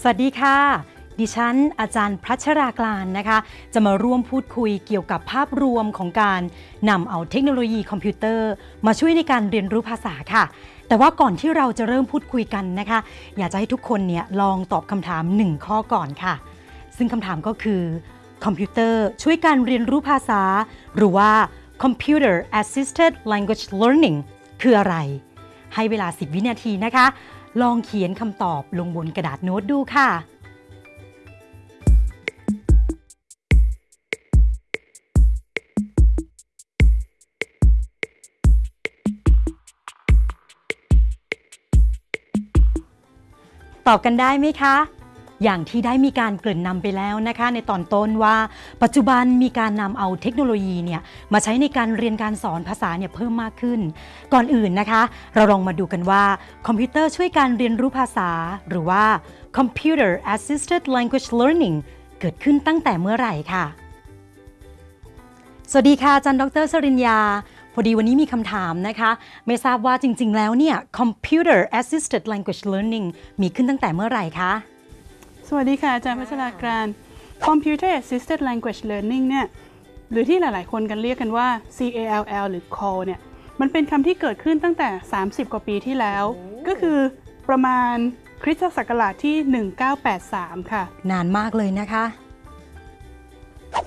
สวัสดีค่ะ ดิฉัน อาจารย์พัชรากลานนะคะ จะมาร่วมพูดคุยเกี่ยวกับภาพรวมของการนำเอาเทคโนโลยีคอมพิวเตอร์ มาช่วยในการเรียนรู้ภาษาค่ะ แต่ว่าก่อนที่เราจะเริ่มพูดคุยกันนะคะ อยากจะให้ทุกคนเนี่ยลองตอบคำถาม 1 ข้อก่อนค่ะ ซึ่งคำถามก็คือคอมพิวเตอร์ช่วยการเรียนรู้ภาษา หรือว่า Computer Assisted Language Learning คืออะไร ให้เวลา 10 วินาทีนะคะ ลองเขียนคำตอบลงบนกระดาษโน้ตดูค่ะ ตอบกันได้ไหมคะ อย่างที่ได้มีการเกริ่นนำไปแล้วนะคะ ในตอนต้นว่าปัจจุบันมีการนำเอาเทคโนโลยีเนี่ยมาใช้ในการเรียนการสอนภาษาเนี่ยเพิ่มมากขึ้น ก่อนอื่นนะคะ เราลองมาดูกันว่าคอมพิวเตอร์ช่วยการเรียนรู้ภาษา หรือว่า Computer Assisted Language Learning เกิดขึ้นตั้งแต่เมื่อไหร่ค่ะ สวัสดีค่ะอาจารย์ดรสริญญาพอดีวันนี้มีคำถามนะคะ ไม่ทราบว่าจริง ๆ แล้วเนี่ย Computer Assisted Language Learning มีขึ้นตั้งแต่เมื่อไหร่คะ วัสดีค่ะ อาจารย์พัชรากราน Computer Assisted Language Learning เนี่ยหรือที่หลายๆ คนกันเรียกกันว่า CALL หรือ CALL เนี่ยมันเป็นคำที่เกิดขึ้นตั้งแต่ 30 กว่าปีที่แล้ว ก็คือประมาณคริสตศักราชที่ 1983 ค่ะ นานมากเลยนะคะ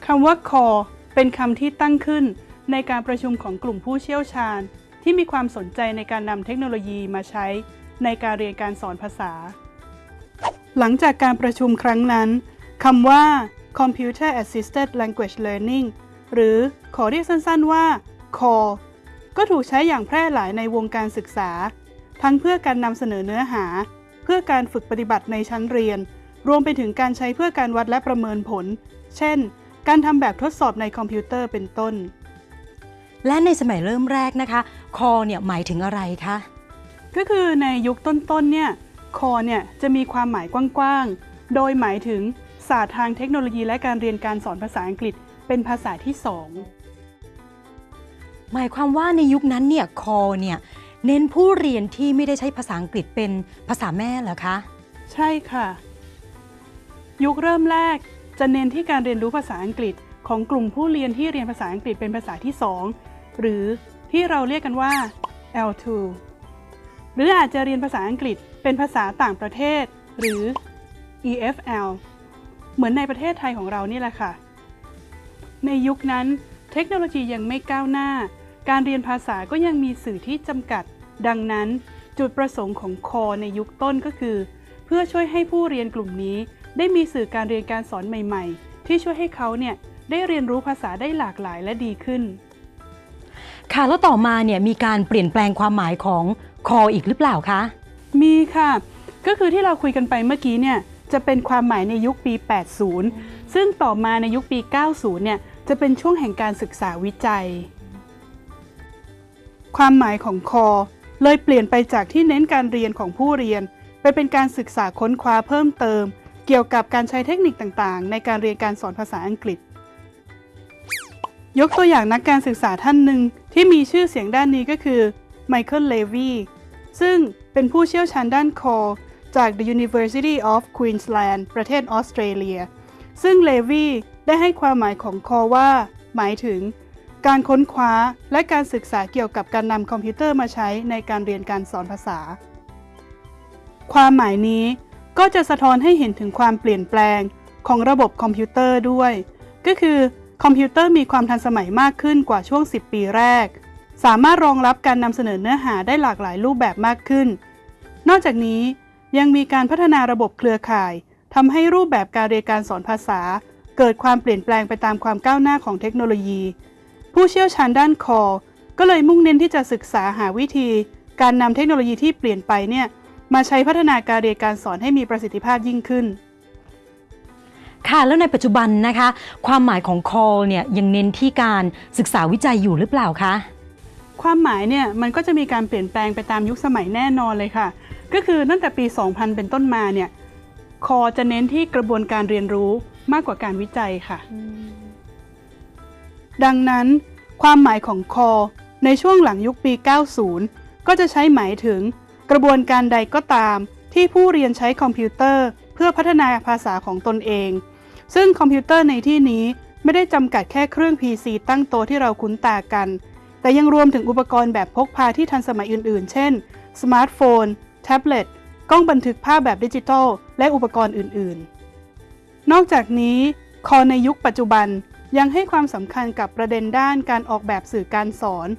คำว่า CALL เป็นคำที่ตั้งขึ้นในการประชุมของกลุ่มผู้เชี่ยวชาญ ที่มีความสนใจในการนำเทคโนโลยีมาใช้ในการเรียนการสอนภาษา หลังจากการประชุมครั้งนั้นคำว่า Computer Assisted Language Learning หรือขอเรียกสั้นๆว่า CALL ก็ถูกใช้อย่างแพร่หลายในวงการศึกษา ทั้งเพื่อการนำเสนอเนื้อหา เพื่อการฝึกปฏิบัติในชั้นเรียน รวมไปถึงการใช้เพื่อการวัดและประเมินผล เช่น การทำแบบทดสอบในคอมพิวเตอร์เป็นต้น และในสมัยเริ่มแรกนะคะ Call เนี่ยหมายถึงอะไรคะก็คือในยุคต้นๆเนี่ย คอเนี่ยจะมีความหมายกว้างๆ โดยหมายถึงศาสตร์ทางเทคโนโลยีและการเรียนการสอนภาษาอังกฤษเป็นภาษาที่สองหมายความว่าในยุคนั้นเนี่ย Call เนี่ยเน้นผู้เรียนที่ไม่ได้ใช้ภาษาอังกฤษเป็นภาษาแม่เหรอคะ ใช่ค่ะ ยุคเริ่มแรกจะเน้นที่การเรียนรู้ภาษาอังกฤษ ของกลุ่มผู้เรียนที่เรียนภาษาอังกฤษเป็นภาษาที่สองหรือที่เราเรียกกันว่า L2 หรืออาจจะเรียนภาษาอังกฤษ เป็นภาษาต่างประเทศ หรือ EFL เหมือนในประเทศไทยของเรานี่แหละค่ะ ในยุคนั้น เทคโนโลยียังไม่ก้าวหน้า การเรียนภาษาก็ยังมีสื่อที่จำกัด ดังนั้น จุดประสงค์ของคอในยุคต้นก็คือ เพื่อช่วยให้ผู้เรียนกลุ่มนี้ ได้มีสื่อการเรียนการสอนใหม่ ๆ ที่ช่วยให้เขาเนี่ยได้เรียนรู้ภาษาได้หลากหลายและดีขึ้น ค่ะแล้วต่อมาเนี่ยมีการเปลี่ยนแปลงความหมายของ Call อีกหรือเปล่าคะ มีค่ะ ก็คือที่เราคุยกันไปเมื่อกี้เนี่ยจะเป็นความหมายในยุคปี 80 ซึ่งต่อมาในยุคปี 90 เนี่ยจะเป็นช่วงแห่งการศึกษาวิจัย ความหมายของคอเลยเปลี่ยนไปจากที่เน้นการเรียนของผู้เรียน ไปเป็นการศึกษาค้นคว้าเพิ่มเติม เกี่ยวกับการใช้เทคนิคต่างๆ ในการเรียนการสอนภาษาอังกฤษ ยกตัวอย่างนักการศึกษาท่านหนึ่งที่มีชื่อเสียงด้านนี้ก็คือไมเคิลเลวีซึ่ง เป็นผู้เชี่ยวชาญด้าน CALL จาก The University of Queensland ประเทศออสเตรเลีย ซึ่งเลวีได้ให้ความหมายของ CALL ว่า หมายถึง การค้นคว้าและการศึกษาเกี่ยวกับการนำคอมพิวเตอร์มาใช้ในการเรียนการสอนภาษา ความหมายนี้ก็จะสะท้อนให้เห็นถึงความเปลี่ยนแปลงของระบบคอมพิวเตอร์ด้วย ก็คือคอมพิวเตอร์มีความทันสมัยมากขึ้นกว่าช่วง 10 ปีแรก สามารถรองรับการนำเสนอเนื้อหาได้หลากหลายรูปแบบมากขึ้น นอกจากนี้ยังมีการพัฒนาระบบเครือข่ายทำให้รูปแบบการเรียนการสอนภาษา เกิดความเปลี่ยนแปลงไปตามความก้าวหน้าของเทคโนโลยี ผู้เชี่ยวชาญด้าน CALL ก็เลยมุ่งเน้นที่จะศึกษาหาวิธี การนำเทคโนโลยีที่เปลี่ยนไปเนี่ยมาใช้พัฒนาการเรียนการสอนให้มีประสิทธิภาพยิ่งขึ้นค่ะแล้วในปัจจุบันนะคะ ความหมายของ Call เนี่ยยังเน้นที่การศึกษาวิจัยอยู่หรือเปล่าคะ ความหมายเนี่ยมันก็จะมีการเปลี่ยนแปลงไปตามยุคสมัยแน่นอนเลยค่ะ ก็คือตั้งแต่ปี 2000 เป็นต้นมาเนี่ยคอจะเน้นที่กระบวนการเรียนรู้มากกว่าการวิจัยค่ะ ดังนั้น ความหมายของ CALL ในช่วงหลังยุคปี 90 ก็จะใช้หมายถึง กระบวนการใดก็ตามที่ผู้เรียนใช้คอมพิวเตอร์ เพื่อพัฒนาภาษาของตนเอง ซึ่งคอมพิวเตอร์ในที่นี้ไม่ได้จำกัดแค่เครื่อง PC ตั้งโต๊ะที่เราคุ้นตากัน แต่ยังรวมถึงอุปกรณ์แบบพกพาที่ทันสมัยอื่นๆ เช่น สมาร์ทโฟน แท็บเล็ต กล้องบันทึกภาพแบบดิจิทัล และอุปกรณ์อื่นๆ นอกจากนี้ CALL ในยุคปัจจุบันยังให้ความสำคัญกับประเด็นด้านการออกแบบสื่อการสอน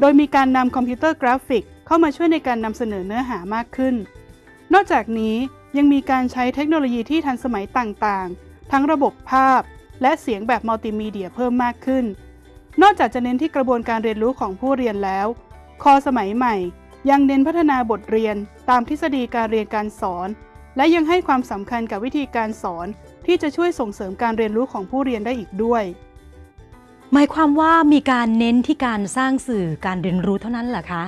โดยมีการนำคอมพิวเตอร์กราฟิก เข้ามาช่วยในการนำเสนอเนื้อหามากขึ้น นอกจากนี้ยังมีการใช้เทคโนโลยีที่ทันสมัยต่างๆ ทั้งระบบภาพ และเสียงแบบมัลติมีเดียเพิ่มมากขึ้น นอกจากจะเน้นที่กระบวนการเรียนรู้ของผู้เรียนแล้ว CALL สมัยใหม่ ยังเน้นพัฒนาบทเรียนตามทฤษฎีการเรียนการสอน และยังให้ความสำคัญกับวิธีการสอน ที่จะช่วยส่งเสริมการเรียนรู้ของผู้เรียนได้อีกด้วย หมายความว่ามีการเน้นที่การสร้างสื่อการเรียนรู้เท่านั้นเหรอคะ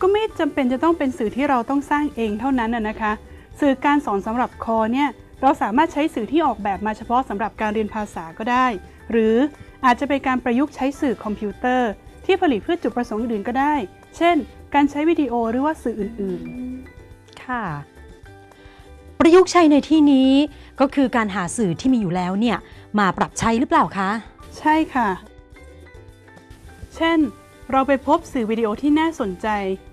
ก็ไม่จำเป็นจะต้องเป็นสื่อที่เราต้องสร้างเองเท่านั้นนะนะคะ สื่อการสอนสำหรับคอเนี่ยเราสามารถใช้สื่อที่ออกแบบมาเฉพาะสำหรับการเรียนภาษาก็ได้ หรือ อาจจะเป็นการประยุกต์ใช้สื่อคอมพิวเตอร์ ที่ผลิตเพื่อจุดประสงค์อื่นๆก็ได้ เช่น การใช้วิดีโอหรือว่าสื่ออื่นค่ะ ประยุกต์ใช้ในที่นี้ก็คือการหาสื่อที่มีอยู่แล้วเนี่ยมาปรับใช้หรือเปล่าคะๆใช่ค่ะ เช่น เราไปพบสื่อวิดีโอที่น่าสนใจ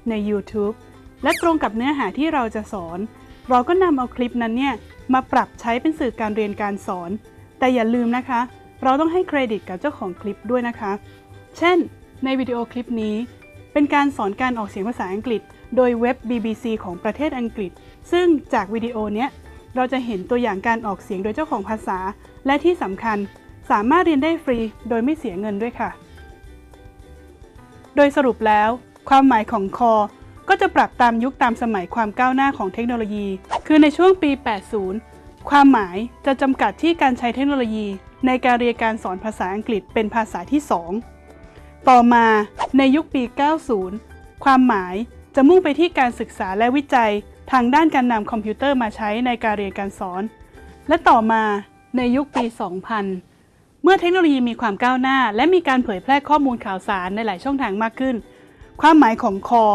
ใน YouTube และตรงกับเนื้อหาที่เราจะสอน เราก็นำเอาคลิปนั้นเนี่ยมาปรับใช้เป็นสื่อการเรียนการสอน แต่อย่าลืมนะคะ เราต้องให้เครดิตกับเจ้าของคลิปด้วยนะคะ เช่น ในวิดีโอคลิปนี้ เป็นการสอนการออกเสียงภาษาอังกฤษ โดยเว็บ BBC ของประเทศอังกฤษ ซึ่งจากวิดีโอเนี้ยเราจะเห็นตัวอย่างการออกเสียงโดยเจ้าของภาษา และที่สำคัญสามารถเรียนได้ฟรีโดยไม่เสียเงินด้วยค่ะ โดยสรุปแล้ว ความหมายของคอก็จะปรับตามยุคตามสมัยความก้าวหน้าของเทคโนโลยี คือในช่วงปี 80 ความหมายจะจำกัดที่การใช้เทคโนโลยี ในการเรียนการสอนภาษาอังกฤษเป็นภาษาที่ 2 ต่อมาในยุคปี 90 ความหมายจะมุ่งไปที่การศึกษาและวิจัยทางด้านการนำคอมพิวเตอร์มาใช้ในการเรียนการสอน และต่อมาในยุคปี 2000 เมื่อเทคโนโลยีมีความก้าวหน้า และมีการเผยแพร่ข้อมูลข่าวสารในหลายช่องทางมากขึ้น ความหมายของคอ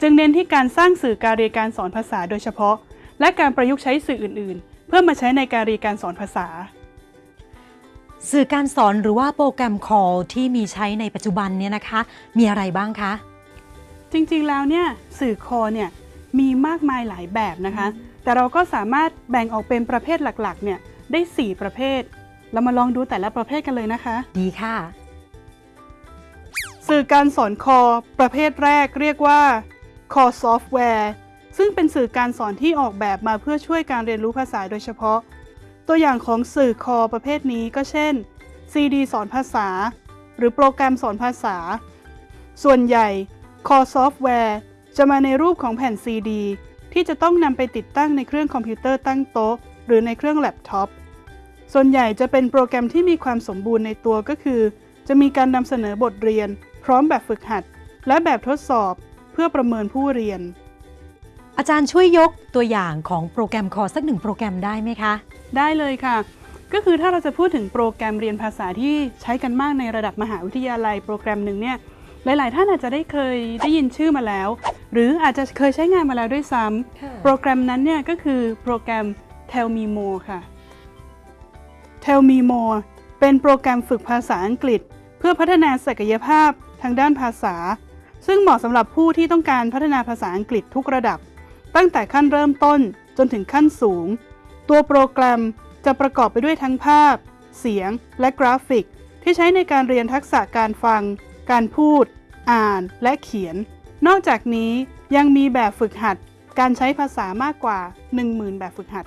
จึงเน้นที่การสร้างสื่อการเรียนการสอนภาษาโดยเฉพาะ และการประยุกต์ใช้สื่ออื่น ๆ เพื่อมาใช้ในการเรียนการสอนภาษา สื่อการสอนหรือว่าโปรแกรมคอลที่มีใช้ในปัจจุบันเนี่ยนะคะ มีอะไรบ้างคะ จริงๆแล้วเนี่ยสื่อคอเนี่ยมีมากมายหลายแบบนะคะ แต่เราก็สามารถแบ่งออกเป็นประเภทหลักๆเนี่ยได้ 4 ประเภท เรามาลองดูแต่ละประเภทกันเลยนะคะ ดีค่ะ สื่อการสอน CALL ประเภทแรกเรียกว่า CALL software ซึ่งเป็นสื่อการสอนที่ออกแบบมาเพื่อช่วยการเรียนรู้ภาษาโดยเฉพาะ ตัวอย่างของสื่อ CALL ประเภทนี้ก็เช่น CD สอนภาษา หรือโปรแกรมสอนภาษา ส่วนใหญ่ CALL software จะมาในรูปของแผ่น CD ที่จะต้องนำไปติดตั้งในเครื่องคอมพิวเตอร์ตั้งโต๊ะ หรือในเครื่องแล็ปท็อป ส่วนใหญ่จะเป็นโปรแกรมที่มีความสมบูรณ์ในตัวก็คือ จะมีการนำเสนอบทเรียน พร้อมแบบฝึกหัด และแบบทดสอบ เพื่อประเมินผู้เรียน อาจารย์ช่วยยกตัวอย่างของโปรแกรมคอลสักหนึ่งโปรแกรมได้ไหมคะ ได้เลยค่ะ ก็คือถ้าเราจะพูดถึงโปรแกรมเรียนภาษาที่ใช้กันมากในระดับมหาวิทยาลัยโปรแกรมหนึ่งเนี่ยหลาย ๆ ท่านอาจจะได้เคยได้ยินชื่อมาแล้ว หรืออาจจะเคยใช้งานมาแล้วด้วยซ้ำโปรแกรมนั้นเนี่ยก็คือโปรแกรม Tell Me More ค่ะ Tell Me More เป็นโปรแกรมฝึกภาษาอังกฤษ เพื่อพัฒนาศักยภาพทางด้านภาษา ซึ่งเหมาะสำหรับผู้ที่ต้องการพัฒนาภาษาอังกฤษทุกระดับ ตั้งแต่ขั้นเริ่มต้นจนถึงขั้นสูง ตัวโปรแกรมจะประกอบไปด้วยทั้งภาพ เสียง และกราฟิก ที่ใช้ในการเรียนทักษะการฟัง การพูด อ่าน และเขียน นอกจากนี้ยังมีแบบฝึกหัด การใช้ภาษามากกว่า 10,000 แบบฝึกหัด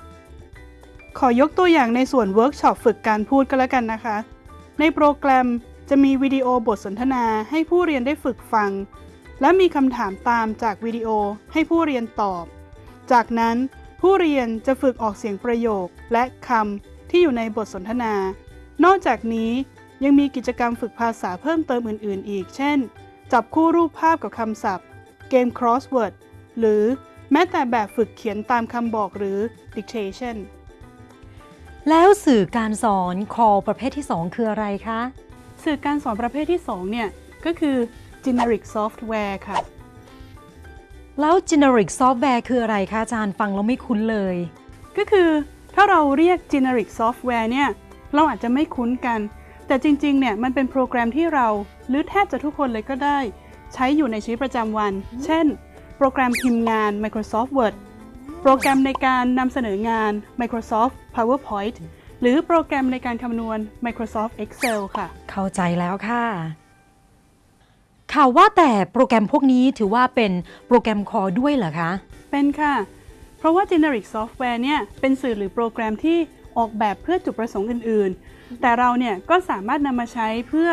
ขอยกตัวอย่างในส่วนเวิร์กช็อปฝึกการพูดก็แล้วกันนะคะ ในโปรแกรมจะมีวิดีโอบทสนทนาให้ผู้เรียนได้ฝึกฟัง และมีคำถามตามจากวิดีโอให้ผู้เรียนตอบ จากนั้นผู้เรียนจะฝึกออกเสียงประโยคและคำที่อยู่ในบทสนทนา นอกจากนี้ยังมีกิจกรรมฝึกภาษาเพิ่มเติมอื่น ๆ อีก เช่น จับคู่รูปภาพกับคำศัพท์ เกม crossword หรือแม้แต่แบบฝึกเขียนตามคำบอกหรือ dictation แล้วสื่อการสอนคอลประเภทที่ 2 คืออะไรคะ สื่อการสอนประเภทที่ 2 เนี่ย ก็คือ generic software ค่ะ แล้ว generic software คืออะไรคะอาจารย์ฟังแล้วไม่คุ้นเลย ก็คือถ้าเราเรียก generic software เนี่ย เราอาจจะไม่คุ้นกัน แต่จริง ๆ เนี่ย มันเป็นโปรแกรมที่เราหรือแทบจะทุกคนเลยก็ได้ ใช้อยู่ในชีวิตประจำวัน เช่น โปรแกรมพิมพ์งาน Microsoft Word โปรแกรมในการนำเสนองาน Microsoft PowerPoint หรือโปรแกรมในการคำนวณ Microsoft Excel ค่ะ เข้าใจแล้วค่ะ ข่าวว่าแต่โปรแกรมพวกนี้ถือว่าเป็นโปรแกรมคอด้วยเหรอคะ เป็นค่ะ เพราะว่า generic software เนี่ยเป็นสื่อหรือโปรแกรมที่ออกแบบเพื่อจุดประสงค์อื่นๆ แต่เราเนี่ยก็สามารถนำมาใช้เพื่อ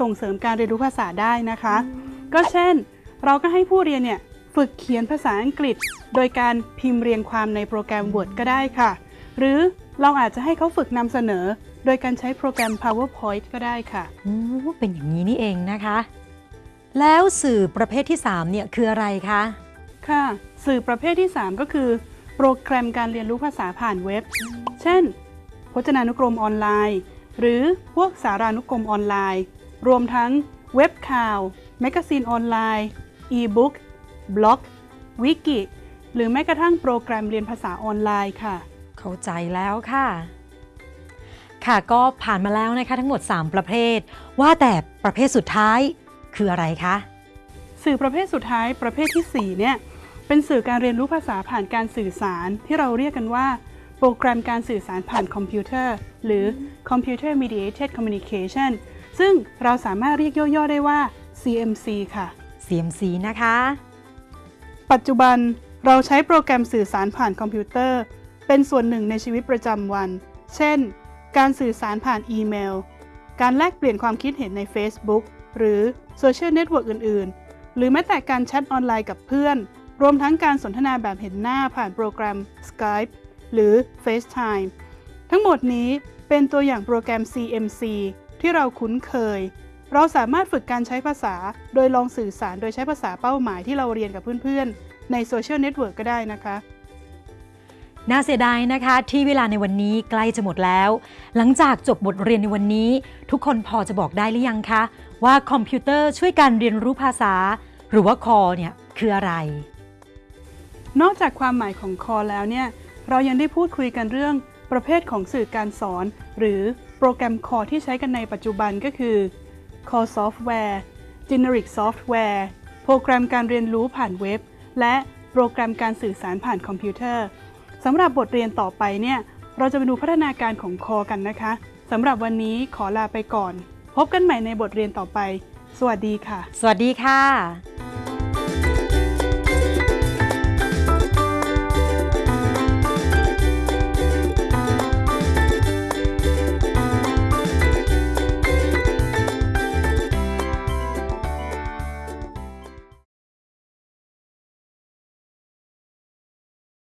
ส่งเสริมการเรียนรู้ภาษาได้นะคะ ก็เช่น เราก็ให้ผู้เรียนเนี่ยฝึกเขียนภาษาอังกฤษ โดยการพิมพ์เรียงความในโปรแกรม Word ก็ได้ค่ะ หรือเราอาจจะให้เขาฝึกนำเสนอ โดยการใช้โปรแกรม PowerPoint ก็ได้ค่ะอืมเป็นอย่างนี้นี่เองนะคะ แล้วสื่อประเภทที่ 3 เนี่ยคืออะไรคะ ค่ะ สื่อประเภทที่ 3 ก็คือ โปรแกรมการเรียนรู้ภาษาผ่านเว็บ เช่น พจนานุกรมออนไลน์ หรือพวกสารานุกรมออนไลน์ รวมทั้งเว็บข่าว แมกกาซีนออนไลน์อีบุ๊กบล็อก วิกิ หรือแม้กระทั่งโปรแกรมเรียนภาษาออนไลน์ค่ะ เข้าใจแล้วค่ะ ค่ะก็ผ่านมาแล้วนะคะทั้งหมด 3 ประเภท ว่าแต่ประเภทสุดท้าย คืออะไรคะ สื่อประเภทสุดท้ายประเภทที่ 4 เนี่ย เป็นสื่อการเรียนรู้ภาษาผ่านการสื่อสารที่เราเรียกกันว่า โปรแกรมการสื่อสารผ่านคอมพิวเตอร์ หรือ Computer Mediated Communication ซึ่งเราสามารถเรียกย่อๆได้ว่า CMC ค่ะ CMC นะคะ ปัจจุบันเราใช้โปรแกรมสื่อสารผ่านคอมพิวเตอร์ เป็นส่วนหนึ่งในชีวิตประจำวัน เช่น การสื่อสารผ่านอีเมล การแลกเปลี่ยนความคิดเห็นใน Facebook หรือ โซเชียลเน็ตเวิร์กอื่น ๆ หรือแม้แต่การแชทออนไลน์กับเพื่อน รวมทั้งการสนทนาแบบเห็นหน้าผ่านโปรแกรม Skype หรือ FaceTime ทั้งหมดนี้เป็นตัวอย่างโปรแกรม CMC ที่เราคุ้นเคย เราสามารถฝึกการใช้ภาษา โดยลองสื่อสารโดยใช้ภาษาเป้าหมายที่เราเรียนกับเพื่อน ๆ ในโซเชียลเน็ตเวิร์กก็ได้นะคะน่าเสียดายนะคะ ที่เวลาในวันนี้ใกล้จะหมดแล้ว หลังจากจบบทเรียนในวันนี้ ทุกคนพอจะบอกได้หรือยังคะ ว่าคอมพิวเตอร์ช่วยการเรียนรู้ภาษา หรือว่า CALL เนี่ยคืออะไร นอกจากความหมายของ CALL แล้วเนี่ยเรายังได้พูดคุยกันเรื่องประเภทของสื่อการสอน หรือโปรแกรม CALL ที่ใช้กันในปัจจุบันก็คือ CALL Software Generic Software โปรแกรมการเรียนรู้ผ่านเว็บ และโปรแกรมการสื่อสารผ่านคอมพิวเตอร์สำหรับบทเรียนต่อไปเนี่ยเราจะไปดูพัฒนาการของคอกันนะคะสำหรับวันนี้ขอลาไปก่อน พบกันใหม่ในบทเรียนต่อไป สวัสดีค่ะ สวัสดีค่ะ